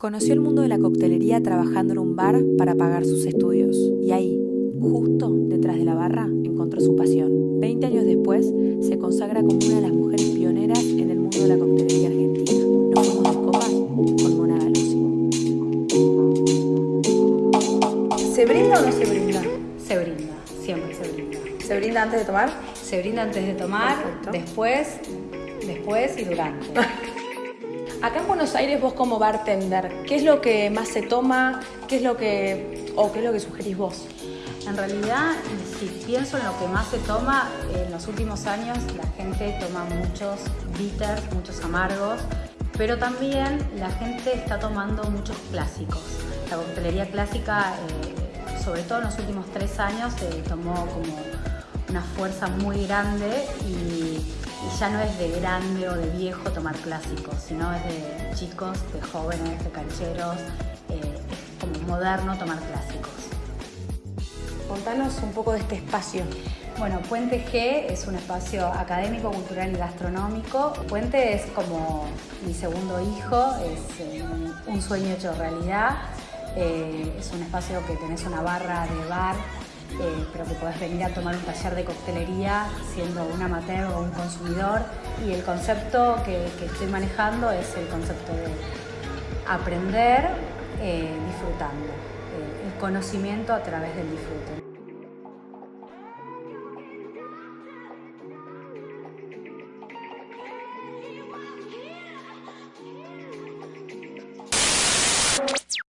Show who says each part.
Speaker 1: Conoció el mundo de la coctelería trabajando en un bar para pagar sus estudios. Y ahí, justo detrás de la barra, encontró su pasión. Veinte años después, se consagra como una de las mujeres pioneras en el mundo de la coctelería argentina. Nos fuimos de copas con Mona Galuzzi.
Speaker 2: ¿Se brinda o no se brinda?
Speaker 3: Se brinda, siempre se brinda.
Speaker 2: ¿Se brinda antes de tomar?
Speaker 3: Se brinda antes de tomar,
Speaker 2: Perfecto.
Speaker 3: después, después y durante.
Speaker 2: Acá en Buenos Aires vos como bartender, ¿qué es lo que más se toma? ¿Qué es lo que o qué es lo que sugerís vos?
Speaker 3: En realidad, si pienso en lo que más se toma, en los últimos años la gente toma muchos bitters, muchos amargos, pero también la gente está tomando muchos clásicos. La coctelería clásica, eh, sobre todo en los últimos tres años, eh, tomó como una fuerza muy grande y, y ya no es de grande o de viejo tomar clásicos, sino es de chicos, de jóvenes, de cancheros, eh, es como moderno tomar clásicos.
Speaker 2: Contanos un poco de este espacio.
Speaker 3: Bueno, Puente G es un espacio académico, cultural y gastronómico. Puente es como mi segundo hijo, es eh, un sueño hecho realidad. Eh, es un espacio que tenés una barra de bar, eh, pero que podés venir a tomar un taller de coctelería siendo un amateur o un consumidor. Y el concepto que, estoy manejando es el concepto de aprender eh, disfrutando, eh, el conocimiento a través del disfrute.